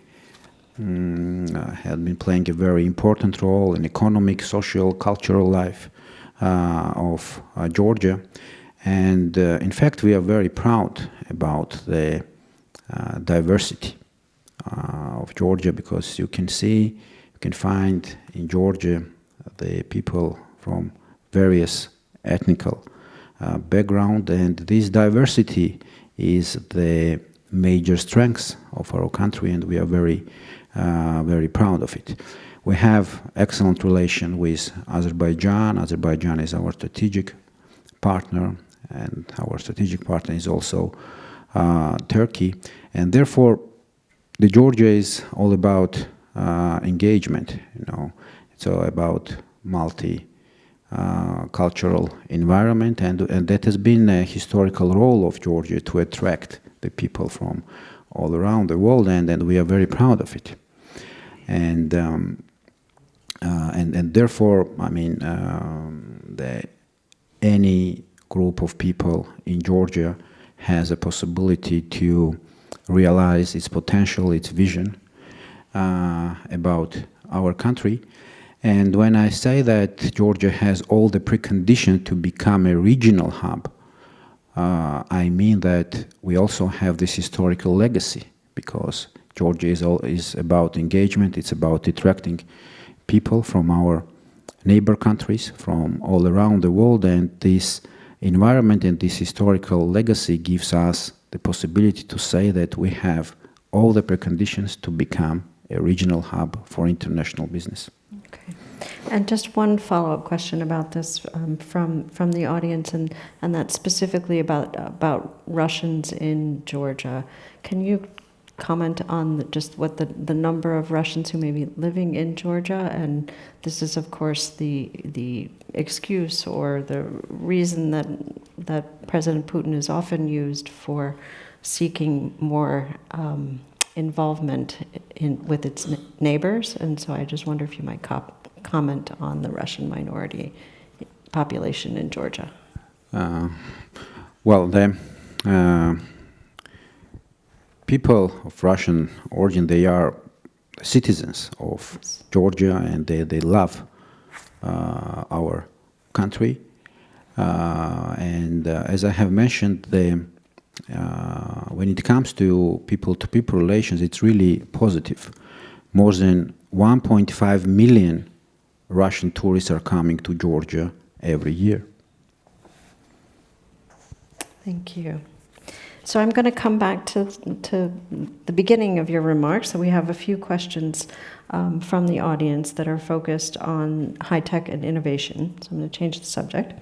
um, uh, had been playing a very important role in economic, social, cultural life uh, of uh, Georgia. And uh, in fact, we are very proud about the uh, diversity of Georgia because you can see, you can find in Georgia the people from various ethnical background and this diversity is the major strength of our country and we are very uh, very proud of it. We have excellent relation with Azerbaijan. Azerbaijan is our strategic partner and our strategic partner is also uh, Turkey and therefore the Georgia is all about uh, engagement you know it's all about multi uh, cultural environment and, and that has been a historical role of Georgia to attract the people from all around the world and, and we are very proud of it. And um, uh, and and therefore I mean um, the, any group of people in Georgia has a possibility to realize its potential its vision uh, about our country and when I say that Georgia has all the preconditions to become a regional hub, uh, I mean that we also have this historical legacy because Georgia is, all, is about engagement, it's about attracting people from our neighbor countries, from all around the world, and this environment and this historical legacy gives us the possibility to say that we have all the preconditions to become a regional hub for international business. And just one follow-up question about this um, from from the audience, and and that's specifically about about Russians in Georgia. Can you comment on the, just what the the number of Russians who may be living in Georgia? And this is, of course, the the excuse or the reason that that President Putin is often used for seeking more. Um, involvement in with its neighbors and so I just wonder if you might cop comment on the Russian minority population in Georgia? Uh, well, the uh, people of Russian origin, they are citizens of Georgia and they, they love uh, our country. Uh, and uh, as I have mentioned, the, uh, when it comes to people-to-people -people relations, it's really positive. More than 1.5 million Russian tourists are coming to Georgia every year. Thank you. So I'm going to come back to, to the beginning of your remarks. So we have a few questions um, from the audience that are focused on high tech and innovation. So I'm going to change the subject.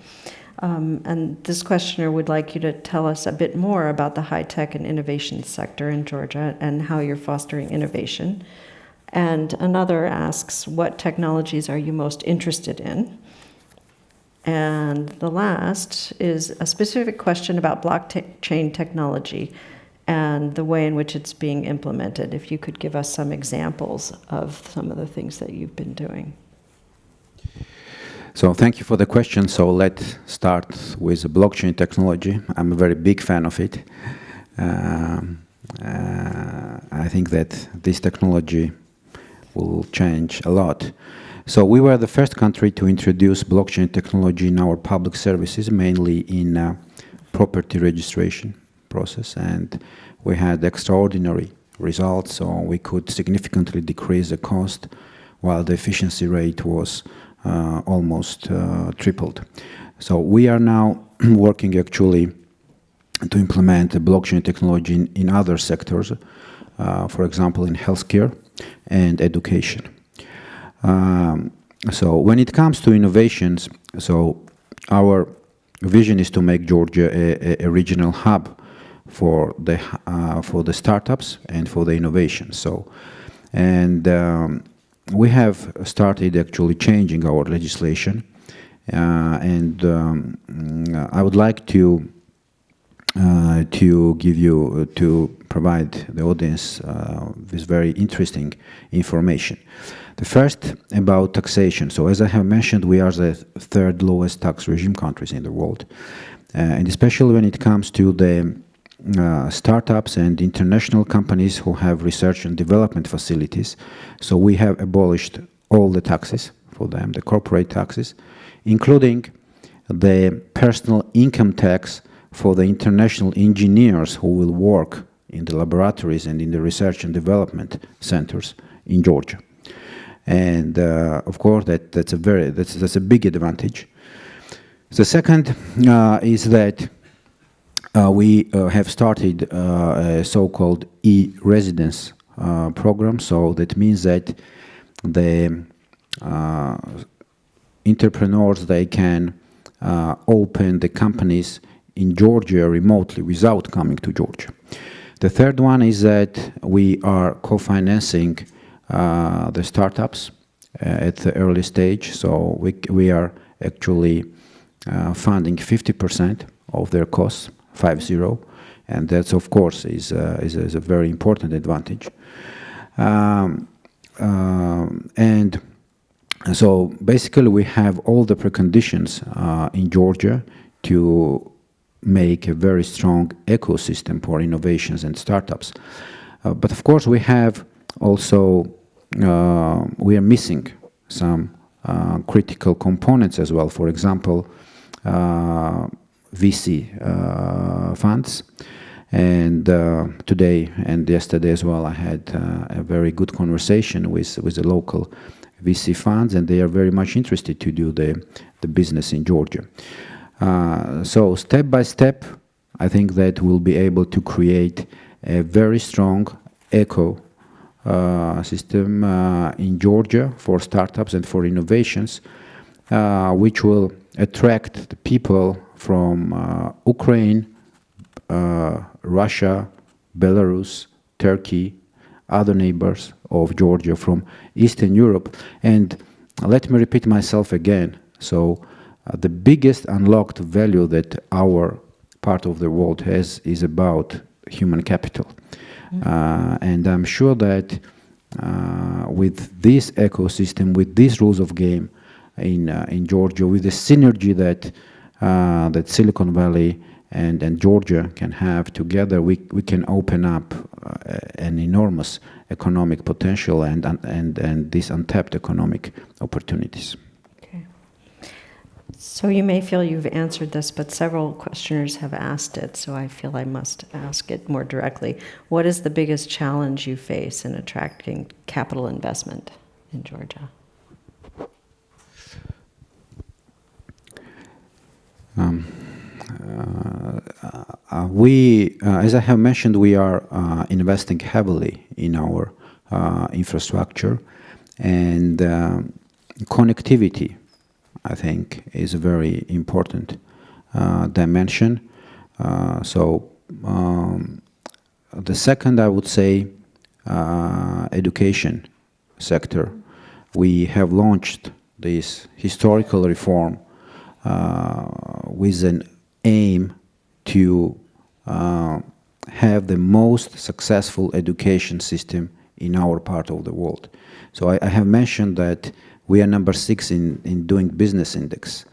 Um, and this questioner would like you to tell us a bit more about the high tech and innovation sector in Georgia and how you're fostering innovation. And another asks, what technologies are you most interested in? And the last is a specific question about blockchain technology and the way in which it's being implemented. If you could give us some examples of some of the things that you've been doing. So thank you for the question. So let's start with blockchain technology. I'm a very big fan of it. Um, uh, I think that this technology will change a lot. So we were the first country to introduce blockchain technology in our public services, mainly in uh, property registration process, and we had extraordinary results, so we could significantly decrease the cost, while the efficiency rate was uh, almost uh, tripled. So we are now working actually to implement blockchain technology in, in other sectors, uh, for example, in healthcare, and education. Um, so when it comes to innovations, so our vision is to make Georgia a, a regional hub for the uh, for the startups and for the innovation. So, and um, we have started actually changing our legislation, and um, I would like to uh, to give you uh, to provide the audience uh, with very interesting information. The first about taxation. So as I have mentioned, we are the third lowest tax regime countries in the world. and especially when it comes to the uh, startups and international companies who have research and development facilities. So we have abolished all the taxes for them, the corporate taxes, including the personal income tax for the international engineers who will work in the laboratories and in the research and development centers in Georgia. And uh, of course, that, that's a very that's, that's a big advantage. The second uh, is that uh, we uh, have started uh, a so-called e-residence uh, program. So that means that the entrepreneurs they can open the companies in Georgia remotely without coming to Georgia. The third one is that we are co-financing uh, the startups uh, at the early stage. So we, we are actually uh, funding 50% of their costs, 5-0. And that's, of course, is, uh, is, is, a very important advantage. Um, um and so basically we have all the preconditions uh, in Georgia to make a very strong ecosystem for innovations and startups. Uh, but of course, we have also, uh, we are missing some uh, critical components as well. For example, uh, VC uh, funds. And uh, today and yesterday as well, I had a very good conversation with, with the local VC funds, and they are very much interested to do the, the business in Georgia. Uh, so step by step, I think that we'll be able to create a very strong eco uh, system uh, in Georgia for startups and for innovations, uh, which will attract the people from uh, Ukraine, Russia, Belarus, Turkey, other neighbors of Georgia from Eastern Europe. And let me repeat myself again. So uh, the biggest unlocked value that our part of the world has is about human capital. Mm -hmm. and I'm sure that uh, with this ecosystem, with these rules of game in, uh, in Georgia, with the synergy that, that Silicon Valley and, and Georgia can have together, we, we can open up an enormous economic potential and, and, and these untapped economic opportunities. So you may feel you've answered this, but several questioners have asked it, so I feel I must ask it more directly. What is the biggest challenge you face in attracting capital investment in Georgia? Um, uh, uh, we, uh, as I have mentioned, we are uh, investing heavily in our uh, infrastructure and um, connectivity I think, is a very important uh, dimension. Uh, so um, the second, I would say, uh, education sector. We have launched this historical reform uh, with an aim to uh, have the most successful education system in our part of the world. So I, I have mentioned that we are number six in, in doing business index.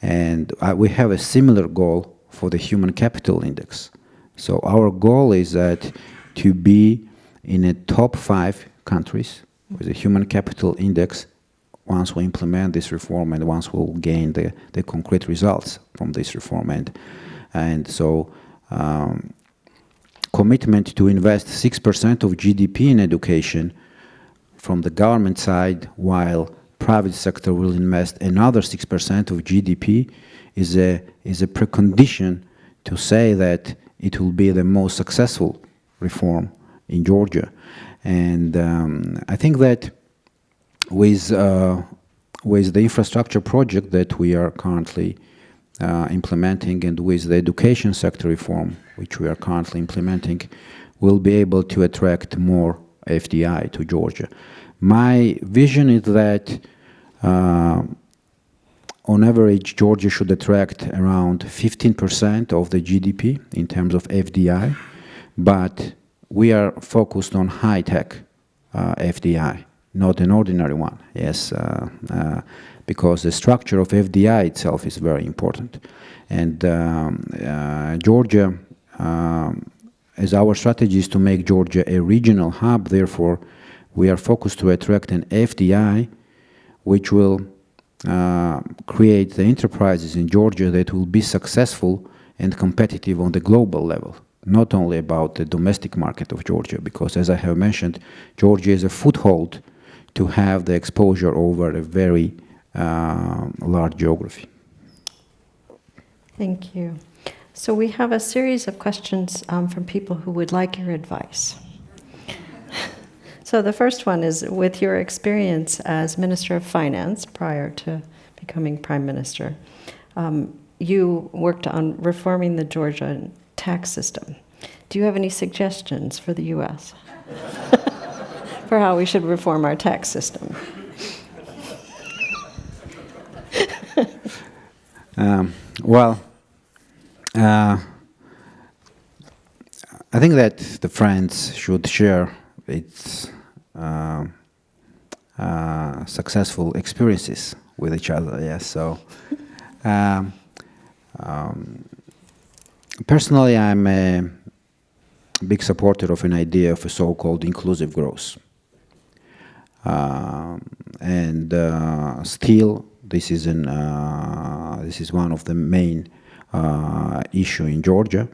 And uh, we have a similar goal for the human capital index. So our goal is that to be in a top five countries with a human capital index once we implement this reform and once we'll gain the, the concrete results from this reform. And, and so um, commitment to invest 6% of GDP in education from the government side while private sector will invest another 6% of GDP is a, is a precondition to say that it will be the most successful reform in Georgia. And um, I think that with, uh, with the infrastructure project that we are currently uh, implementing and with the education sector reform, which we are currently implementing, we'll be able to attract more FDI to Georgia. My vision is that on average, Georgia should attract around 15% of the GDP in terms of FDI, but we are focused on high-tech uh, FDI, not an ordinary one, yes, uh, uh, because the structure of FDI itself is very important. And um, uh, Georgia, um, as our strategy is to make Georgia a regional hub, therefore, we are focused to attract an FDI which will uh, create the enterprises in Georgia that will be successful and competitive on the global level, not only about the domestic market of Georgia, because as I have mentioned, Georgia is a foothold to have the exposure over a very uh, large geography. Thank you. So we have a series of questions um, from people who would like your advice. so the first one is, with your experience as Minister of Finance prior to becoming Prime Minister, um, you worked on reforming the Georgia tax system. Do you have any suggestions for the U.S. for how we should reform our tax system? um, well, uh, I think that the friends should share its successful experiences with each other. Yes, so um, um, personally, I'm a big supporter of an idea of a so-called inclusive growth, um, and uh, still, this is an uh, this is one of the main uh, issue in Georgia.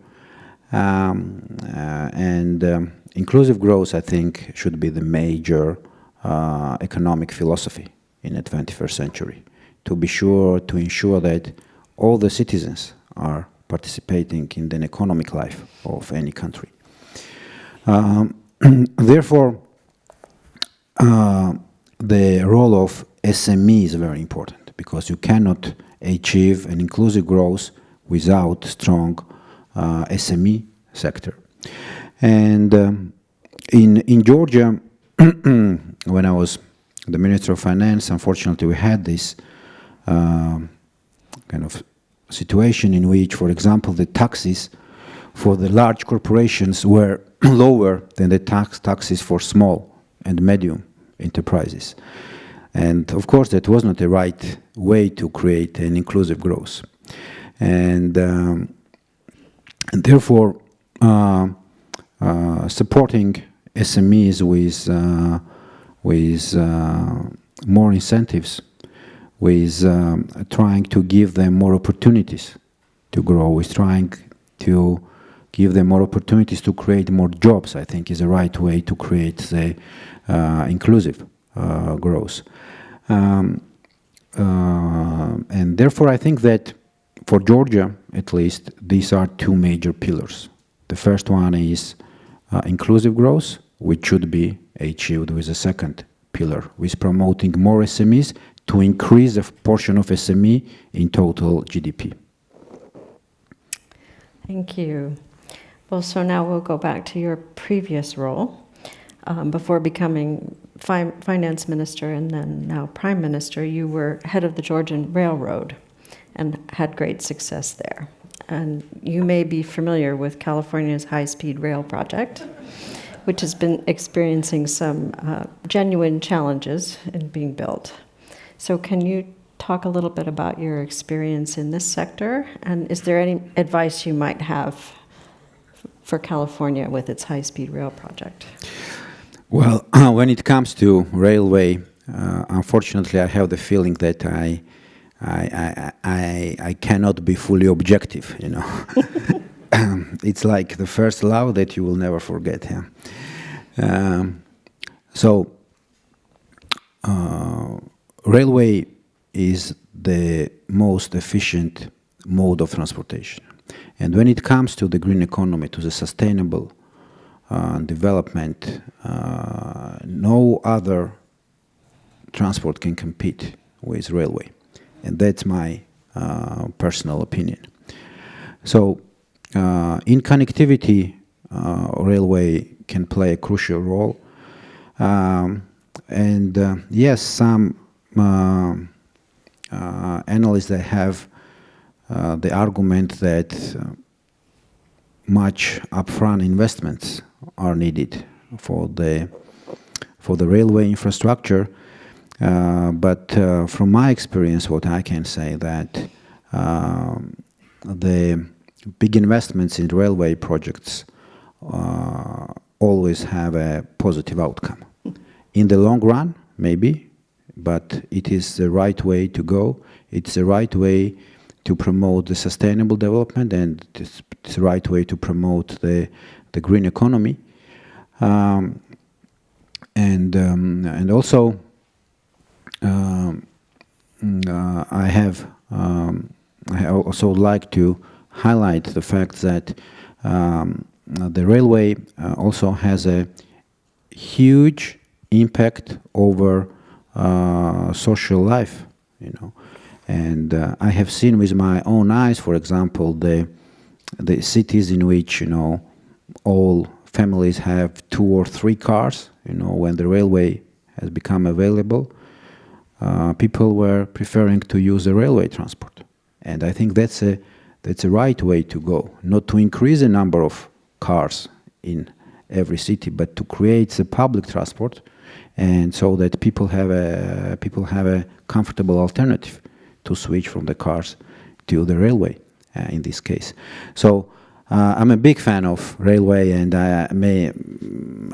Um, uh, and um, inclusive growth, I think, should be the major uh, economic philosophy in the 21st century to be sure to ensure that all the citizens are participating in the economic life of any country. Um, therefore, uh, the role of SME is very important because you cannot achieve an inclusive growth without strong uh, SME sector. And um, in, in Georgia, when I was the Minister of Finance, unfortunately we had this uh, kind of situation in which, for example, the taxes for the large corporations were lower than the tax taxes for small and medium enterprises. And of course, that was not the right way to create an inclusive growth. And, um, and therefore, uh, supporting SMEs with, uh, with uh, more incentives, with um, trying to give them more opportunities to grow, with trying to give them more opportunities to create more jobs, I think is the right way to create the uh, inclusive uh, growth. Um, and therefore, I think that for Georgia, at least, these are two major pillars. The first one is uh, inclusive growth, which should be achieved with the second pillar, with promoting more SMEs to increase the portion of SME in total GDP. Thank you. Well, so now we'll go back to your previous role. Um, before becoming fi finance minister and then now prime minister, you were head of the Georgian Railroad and had great success there. And you may be familiar with California's high-speed rail project, which has been experiencing some uh, genuine challenges in being built. So can you talk a little bit about your experience in this sector? And is there any advice you might have for California with its high-speed rail project? Well, when it comes to railway, uh, unfortunately, I have the feeling that I I, I, I, cannot be fully objective, you know. it's like the first love that you will never forget. Yeah? Um, so, uh, railway is the most efficient mode of transportation. And when it comes to the green economy, to the sustainable uh, development, uh, no other transport can compete with railway. And that's my uh, personal opinion. So uh, in connectivity, uh, railway can play a crucial role. Um, and uh, yes, some uh, uh, analysts they have the argument that much upfront investments are needed for the for the railway infrastructure. Uh, but uh, from my experience, what I can say that um, the big investments in railway projects uh, always have a positive outcome. In the long run, maybe, but it is the right way to go. It's the right way to promote the sustainable development and it's, it's the right way to promote the, the green economy. Um, and, um, and also, um, uh, I have um, I also like to highlight the fact that um, the railway uh, also has a huge impact over uh, social life, you know. And uh, I have seen with my own eyes, for example, the the cities in which you know all families have two or three cars. You know, when the railway has become available, uh, people were preferring to use the railway transport, and I think that's a that's a right way to go. Not to increase the number of cars in every city, but to create the public transport, and so that people have a people have a comfortable alternative to switch from the cars to the railway uh, in this case. So uh, I'm a big fan of railway and I may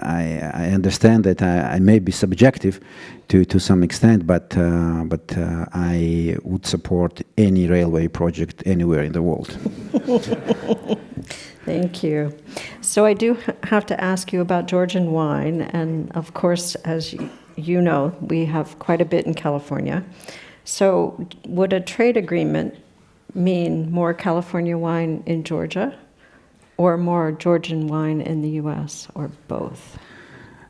I, I understand that I, I, may be subjective to, to some extent but uh, but uh, I would support any railway project anywhere in the world. Thank you. So I do have to ask you about Georgian wine and of course as you know we have quite a bit in California. So would a trade agreement mean more California wine in Georgia or more Georgian wine in the US or both?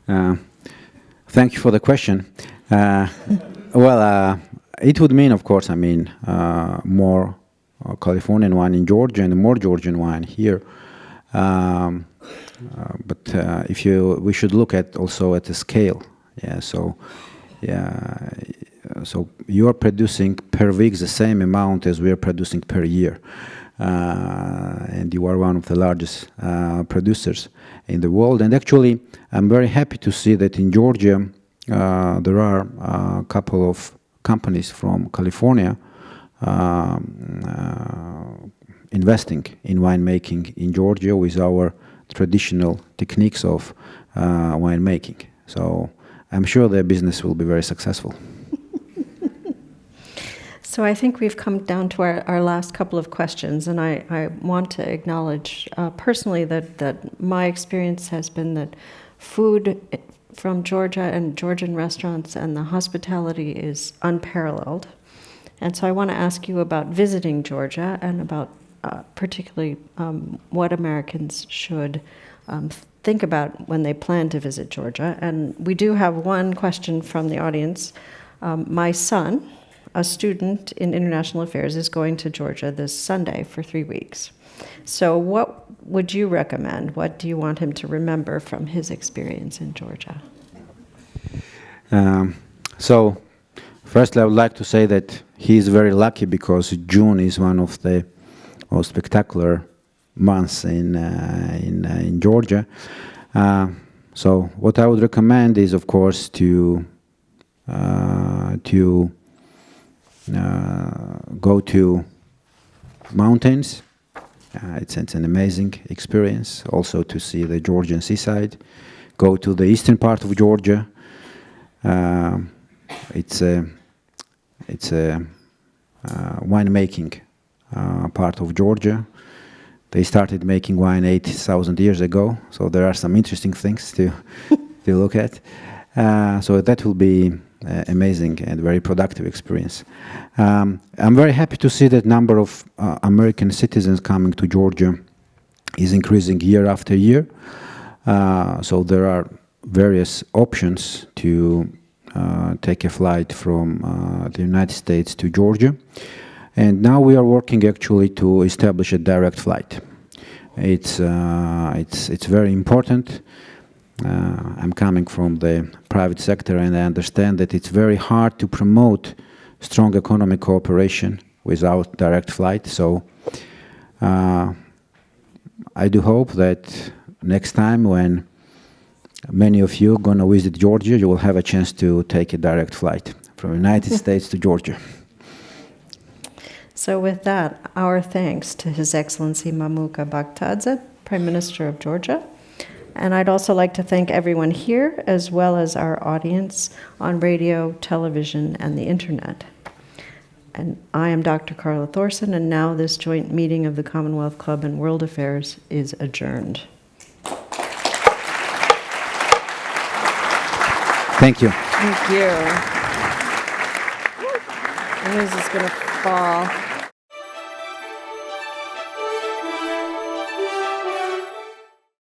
Uh, thank you for the question. Uh, well, uh, it would mean, of course, I mean, uh, more uh, Californian wine in Georgia and more Georgian wine here. Um, uh, but if you, we should look at also at the scale. Yeah, so yeah, so you are producing per week the same amount as we are producing per year. Uh, and you are one of the largest uh, producers in the world. And actually, I'm very happy to see that in Georgia, uh, there are a couple of companies from California um, investing in winemaking in Georgia with our traditional techniques of winemaking. So I'm sure their business will be very successful. So I think we've come down to our, our last couple of questions, and I, I want to acknowledge uh, personally that, that my experience has been that food from Georgia and Georgian restaurants and the hospitality is unparalleled. And so I want to ask you about visiting Georgia and about uh, particularly um, what Americans should um, think about when they plan to visit Georgia. And we do have one question from the audience. Um, my son, a student in international affairs is going to Georgia this Sunday for three weeks. So, what would you recommend? What do you want him to remember from his experience in Georgia? Um, so, first, I would like to say that he is very lucky because June is one of the most spectacular months in uh, in, uh, in Georgia. Uh, so, what I would recommend is, of course, to uh, to go to mountains. Uh, it's, it's, an amazing experience also to see the Georgian seaside. Go to the eastern part of Georgia. Uh, it's a, it's a winemaking part of Georgia. They started making wine 8,000 years ago, so there are some interesting things to, to look at. Uh, so that will be uh, amazing and very productive experience. Um, I'm very happy to see that number of uh, American citizens coming to Georgia is increasing year after year. Uh, so there are various options to uh, take a flight from uh, the United States to Georgia. And now we are working actually to establish a direct flight. It's, uh, it's, it's very important uh, I'm coming from the private sector and I understand that it's very hard to promote strong economic cooperation without direct flight. So uh, I do hope that next time when many of you are going to visit Georgia, you will have a chance to take a direct flight from the United States to Georgia. So with that, our thanks to His Excellency Mamuka Bakhtadze, Prime Minister of Georgia. And I'd also like to thank everyone here, as well as our audience on radio, television, and the internet. And I am Dr. Carla Thorson, and now this joint meeting of the Commonwealth Club and World Affairs is adjourned. Thank you. Thank you. This is going to fall.